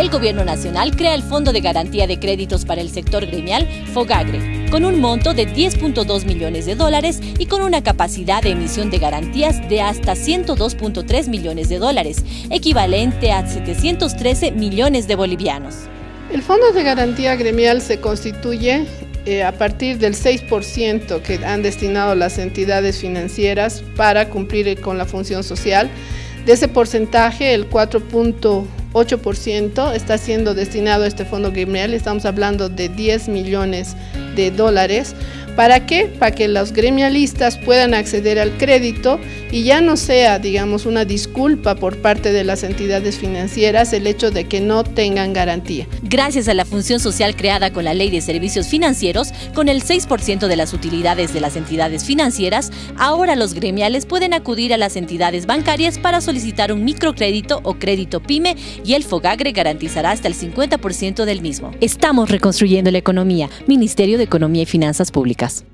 El Gobierno Nacional crea el Fondo de Garantía de Créditos para el Sector Gremial, FOGAGRE, con un monto de 10.2 millones de dólares y con una capacidad de emisión de garantías de hasta 102.3 millones de dólares, equivalente a 713 millones de bolivianos. El Fondo de Garantía Gremial se constituye eh, a partir del 6% que han destinado las entidades financieras para cumplir con la función social. De ese porcentaje, el 4.8% está siendo destinado a este fondo gremial, estamos hablando de 10 millones de dólares ¿Para qué? Para que los gremialistas puedan acceder al crédito y ya no sea, digamos, una disculpa por parte de las entidades financieras el hecho de que no tengan garantía. Gracias a la función social creada con la Ley de Servicios Financieros, con el 6% de las utilidades de las entidades financieras, ahora los gremiales pueden acudir a las entidades bancarias para solicitar un microcrédito o crédito PYME y el FOGAGRE garantizará hasta el 50% del mismo. Estamos reconstruyendo la economía. Ministerio de Economía y Finanzas Públicas.